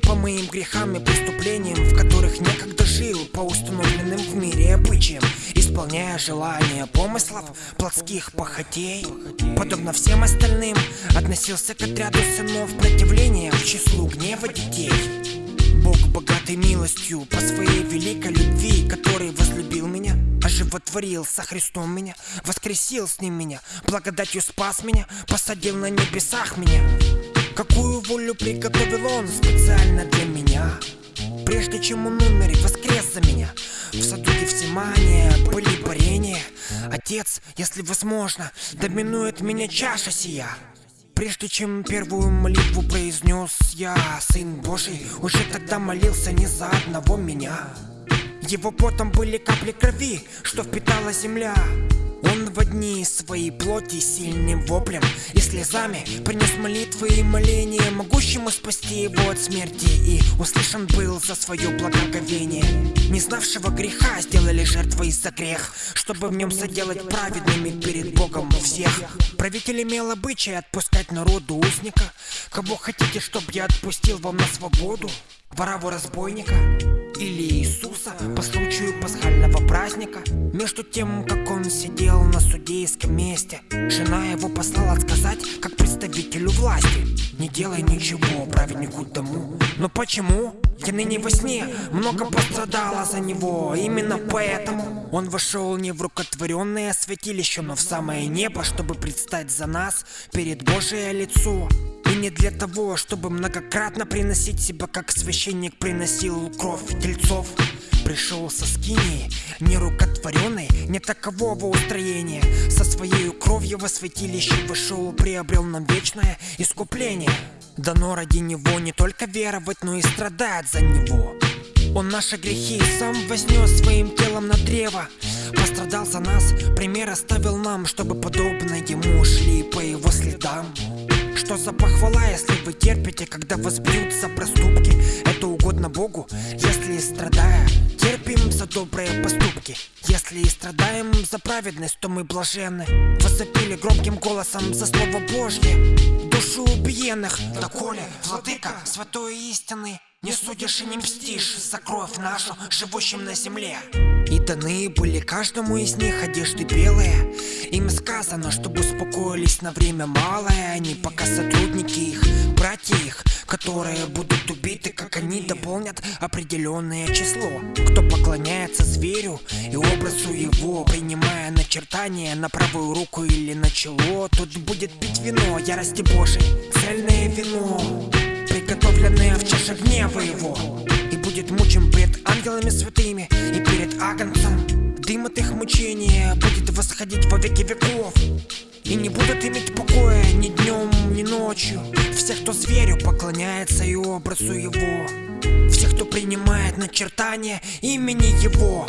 грехам и преступлениям, в которых некогда жил По установленным в мире обычаям Исполняя желания помыслов, плотских похотей Подобно всем остальным, относился к отряду сынов противления К числу гнева детей Бог богатой милостью по своей великой любви, который возлюбил меня, оживотворил со Христом меня, воскресил с ним меня, благодатью спас меня, посадил на небесах меня. Какую волю приготовил он специально для меня Прежде чем он умер и воскрес за меня В саду Гефсимания были парения Отец, если возможно, доминует меня чаша сия Прежде чем первую молитву произнес я, Сын Божий, уже тогда молился не за одного меня. Его потом были капли крови, что впитала земля. Он в одни своей плоти сильным воплем и слезами Принес молитвы и моления Могущему спасти его от смерти. И услышан был за свое благоговение. Не знавшего греха сделали жертвой за грех Чтобы в нем заделать праведными перед Богом всех. Правитель имел обычай отпускать народу узника. Кого хотите, чтоб я отпустил вам на свободу? Ворову разбойника или Иисуса по случаю пасхального праздника? Между тем, как он сидел на судейском месте. Жена его послала сказать, как представителю власти. Не делай ничего праведнику тому Но почему? Я ныне во сне. Много пострадала за него. Именно поэтому он вошел не в рукотворенное святилище Но в самое небо, чтобы предстать за нас перед Божие лицо. Не для того, чтобы многократно приносить себя, как священник приносил кровь тельцов. Пришел со скинии, не рукотворенной, не такового устроения. Со своей кровью во святилище вышел, приобрел нам вечное искупление. Дано ради него не только веровать, но и страдать за него. Он наши грехи сам вознес своим телом на древо. Пострадал за нас, пример оставил нам Чтобы подобно ему шли по его следам. Что за похвала, если вы терпите, когда вас бьют за проступки? Это угодно Богу, если страдая, терпим за добрые поступки. Если и страдаем за праведность, то мы блаженны. Возопили громким голосом за слово Божье, душу убиенных. Доколе, владыка, святой истины, не судишь и не мстишь за кровь нашу, живущим на земле И даны были каждому из них одежды белые Им сказано, чтобы успокоились на время малое Они пока сотрудники их, братья их Которые будут убиты, как они дополнят определенное число Кто поклоняется зверю и образу его Принимая начертания на правую руку или на чело. Тот будет пить вино ярости Божией, цельное вино приготовленное в чаше гнева его. И будет мучим пред ангелами святыми и перед агнцем. Дым от их мучения будет восходить во веки веков. И не будут иметь покоя ни днем, ни ночью. Все, кто зверю поклоняется и образу его Все, кто принимает начертание имени его